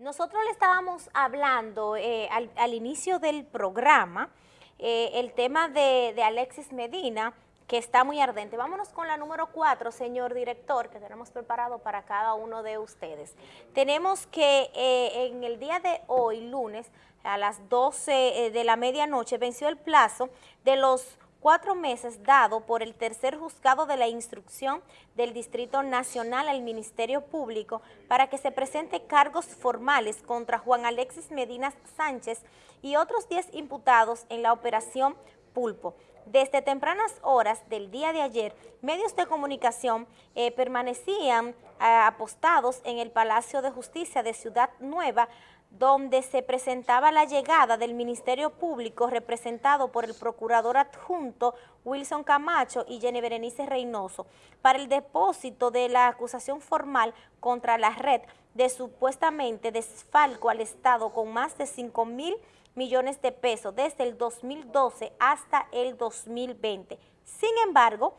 Nosotros le estábamos hablando eh, al, inicio del programa eh, el tema de, Alexis Medina, que está muy ardente. Vámonos con la número cuatro, señor director, que tenemos preparado para cada uno de ustedes. Tenemos que eh, en el día de hoy, lunes, a las 12 de la medianoche, venció el plazo de los cuatro meses dado por el tercer juzgado de la instrucción del Distrito Nacional al Ministerio Público para que se presente cargos formales contra Juan Alexis Medina Sánchez y otros 10 imputados en la operación Pulpo. Desde tempranas horas del día de ayer, medios de comunicación eh, permanecían eh, apostados en el Palacio de Justicia de Ciudad Nueva donde se presentaba la llegada del Ministerio Público representado por el procurador adjunto Wilson Camacho y Jenny Berenice Reynoso para el depósito de la acusación formal contra la red de supuestamente desfalco al Estado con más de 5 mil millones de pesos desde el 2012 hasta el 2020. Sin embargo,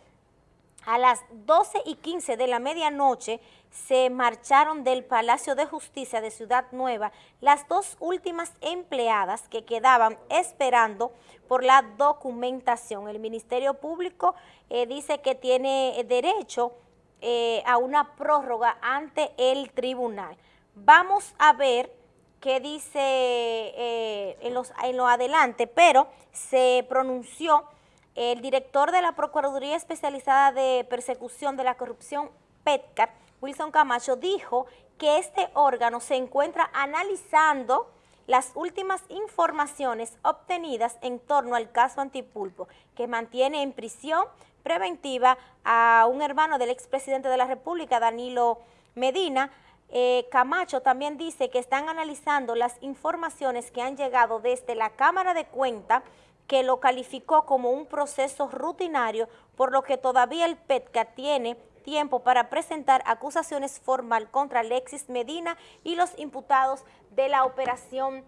a las 12 y 15 de la medianoche se marcharon del Palacio de Justicia de Ciudad Nueva las dos últimas empleadas que quedaban esperando por la documentación. El Ministerio Público eh, dice que tiene derecho eh, a una prórroga ante el tribunal. Vamos a ver qué dice eh, en, los, en lo adelante, pero se pronunció el director de la Procuraduría Especializada de Persecución de la Corrupción, PETCAR, Wilson Camacho, dijo que este órgano se encuentra analizando las últimas informaciones obtenidas en torno al caso Antipulpo, que mantiene en prisión preventiva a un hermano del expresidente de la República, Danilo Medina. Eh, Camacho también dice que están analizando las informaciones que han llegado desde la Cámara de Cuenta que lo calificó como un proceso rutinario, por lo que todavía el PETCA tiene tiempo para presentar acusaciones formal contra Alexis Medina y los imputados de la operación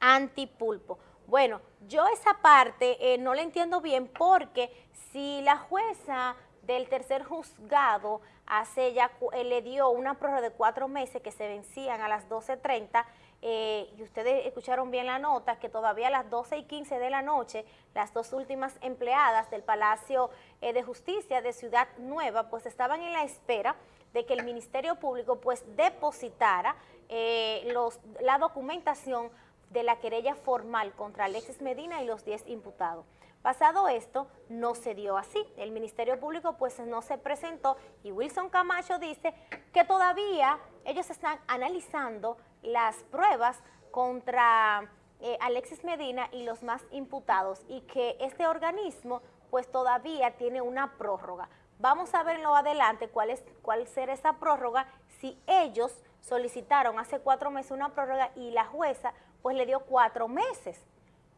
antipulpo. Bueno, yo esa parte eh, no la entiendo bien porque si la jueza del tercer juzgado hace ya, eh, le dio una prórroga de cuatro meses que se vencían a las 12.30, eh, y ustedes escucharon bien la nota, que todavía a las 12 y 15 de la noche, las dos últimas empleadas del Palacio eh, de Justicia de Ciudad Nueva, pues estaban en la espera de que el Ministerio Público pues depositara eh, los, la documentación de la querella formal contra Alexis Medina y los 10 imputados. Pasado esto, no se dio así. El Ministerio Público pues no se presentó y Wilson Camacho dice que todavía ellos están analizando las pruebas contra eh, Alexis Medina y los más imputados y que este organismo pues todavía tiene una prórroga. Vamos a ver en lo adelante cuál, es, cuál será esa prórroga si ellos solicitaron hace cuatro meses una prórroga y la jueza pues le dio cuatro meses.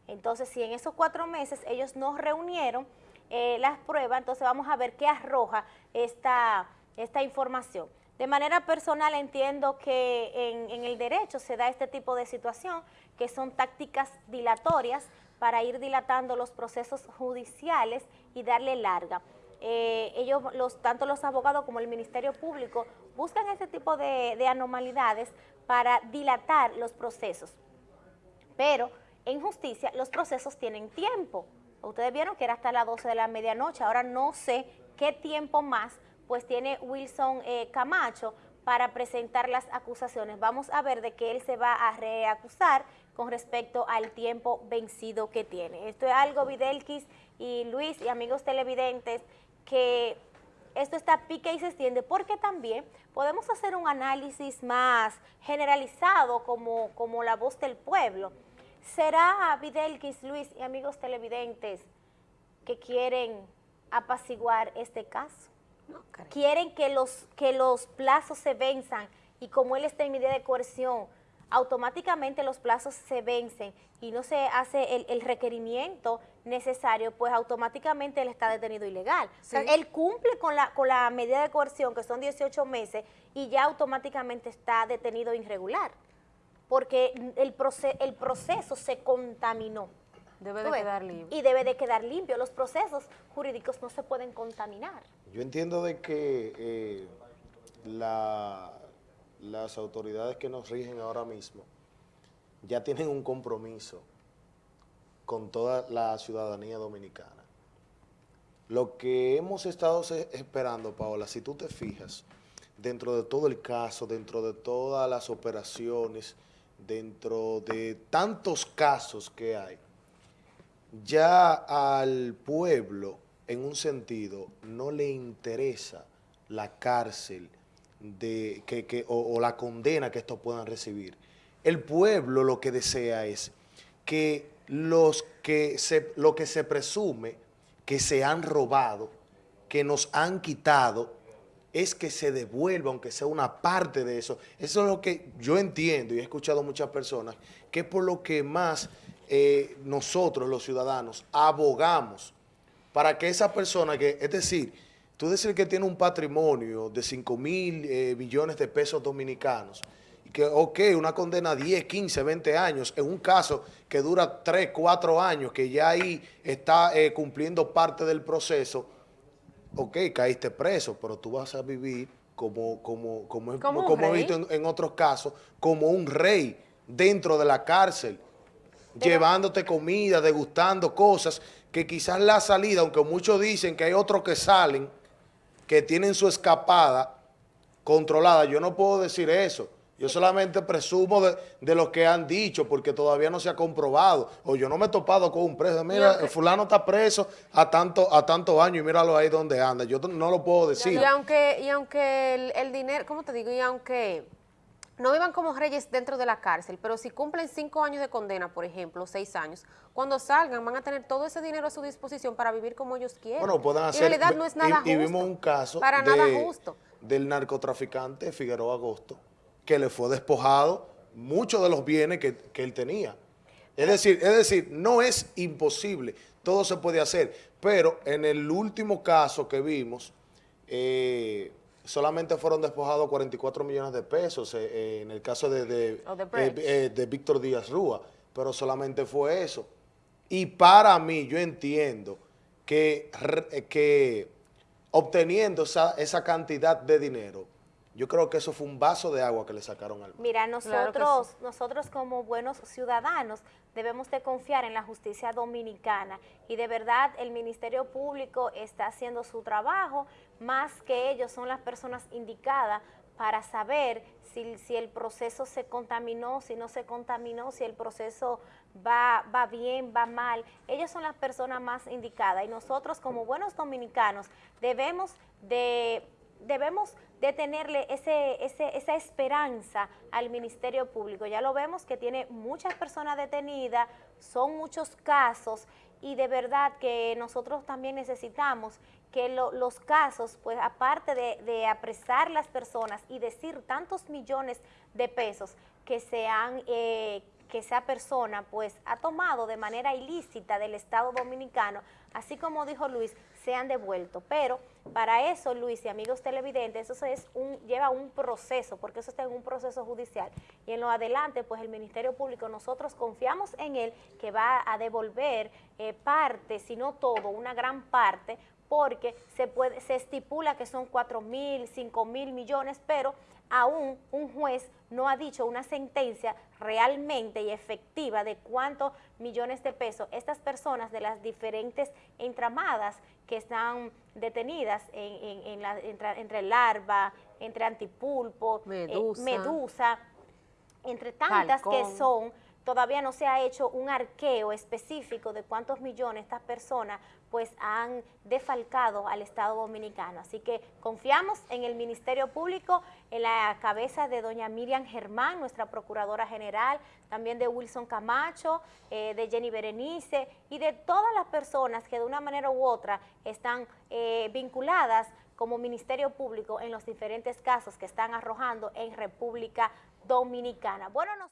Entonces, si en esos cuatro meses ellos no reunieron eh, las pruebas, entonces vamos a ver qué arroja esta, esta información. De manera personal entiendo que en, el derecho se da este tipo de situación, que son tácticas dilatorias para ir dilatando los procesos judiciales y darle larga. Eh, ellos, los, tanto los abogados como el Ministerio Público, buscan este tipo de, de anomalidades para dilatar los procesos. Pero en justicia los procesos tienen tiempo. Ustedes vieron que era hasta las 12 de la medianoche, ahora no sé qué tiempo más pues tiene Wilson eh, Camacho para presentar las acusaciones. Vamos a ver de qué él se va a reacusar con respecto al tiempo vencido que tiene. Esto es algo, Videlquis y Luis y amigos televidentes, que esto está pique y se extiende, porque también podemos hacer un análisis más generalizado como, como la voz del pueblo. ¿Será Videlquis, Luis y amigos televidentes que quieren apaciguar este caso? Quieren que los, que los plazos se venzan y como él está en medida de coerción, automáticamente los plazos se vencen y no se hace el, requerimiento necesario, pues automáticamente él está detenido ilegal. O sea, él cumple con la, con la medida de coerción, que son 18 meses, y ya automáticamente está detenido irregular, porque el, el proceso se contaminó. Debe de quedar limpio. Y debe de quedar limpio. Los procesos jurídicos no se pueden contaminar. Yo entiendo de que eh, la, las autoridades que nos rigen ahora mismo ya tienen un compromiso con toda la ciudadanía dominicana. Lo que hemos estado esperando, Paola, si tú te fijas, dentro de todo el caso, dentro de todas las operaciones, dentro de tantos casos que hay, ya al pueblo, en un sentido, no le interesa la cárcel de, que, o, la condena que estos puedan recibir. El pueblo lo que desea es que, los que se, lo que se presume que se han robado, que nos han quitado, es que se devuelva, aunque sea una parte de eso. Eso es lo que yo entiendo y he escuchado muchas personas, que es por lo que más eh, nosotros, los ciudadanos, abogamos para que esa persona que, es decir, tú decir que tiene un patrimonio de 5 mil eh, millones de pesos dominicanos, y que, ok, una condena 10, 15, 20 años, en un caso que dura 3, 4 años, que ya ahí está eh, cumpliendo parte del proceso, ok, caíste preso, pero tú vas a vivir como, como, como, como, he visto en, otros casos, como un rey dentro de la cárcel, llevándote comida, degustando cosas que quizás la salida, aunque muchos dicen que hay otros que salen, que tienen su escapada controlada, yo no puedo decir eso. Yo solamente presumo de, lo que han dicho porque todavía no se ha comprobado. O yo no me he topado con un preso. Mira, el fulano está preso a tanto a tantos años y míralo ahí donde anda. Yo no lo puedo decir. Y aunque, y aunque el, dinero, ¿cómo te digo? Y aunque no vivan como reyes dentro de la cárcel, pero si cumplen cinco años de condena, por ejemplo, seis años, cuando salgan van a tener todo ese dinero a su disposición para vivir como ellos quieren. Bueno, puedan hacer... en realidad no es nada justo. Y vimos un caso para nada justo. del narcotraficante Figueroa Agosto, que le fue despojado muchos de los bienes que, él tenía. Es decir, es decir, no es imposible, todo se puede hacer, pero en el último caso que vimos, eh, solamente fueron despojados 44 millones de pesos eh, eh, en el caso de, de, de Víctor Díaz Rúa, pero solamente fue eso. Y para mí, yo entiendo que, que obteniendo esa, esa cantidad de dinero, yo creo que eso fue un vaso de agua que le sacaron al Mira, nosotros, nosotros como buenos ciudadanos debemos de confiar en la justicia dominicana y de verdad el Ministerio Público está haciendo su trabajo, más que ellos son las personas indicadas para saber si, si, el proceso se contaminó, si no se contaminó, si el proceso va, va bien, va mal. Ellos son las personas más indicadas y nosotros como buenos dominicanos debemos de debemos de tenerle ese, esa esperanza al Ministerio Público. Ya lo vemos que tiene muchas personas detenidas, son muchos casos y de verdad que nosotros también necesitamos que los casos, pues aparte de, apresar las personas y decir tantos millones de pesos que se eh, que esa persona pues ha tomado de manera ilícita del Estado Dominicano, así como dijo Luis, se han devuelto. Pero para eso, Luis y amigos televidentes, eso es un, lleva un proceso, porque eso está en un proceso judicial. Y en lo adelante, pues el Ministerio Público, nosotros confiamos en él que va a devolver eh, parte, si no todo, una gran parte, porque se, puede, se estipula que son 4 mil, 5 mil millones, pero aún un juez no ha dicho una sentencia realmente y efectiva de cuántos millones de pesos estas personas de las diferentes entramadas que están detenidas en, entre, larva, entre antipulpo, eh, medusa, entre tantas que son todavía no se ha hecho un arqueo específico de cuántos millones estas personas pues han defalcado al Estado Dominicano. Así que confiamos en el Ministerio Público, en la cabeza de doña Miriam Germán, nuestra Procuradora General, también de Wilson Camacho, eh, de Jenny Berenice y de todas las personas que de una manera u otra están eh, vinculadas como Ministerio Público en los diferentes casos que están arrojando en República Dominicana. Bueno,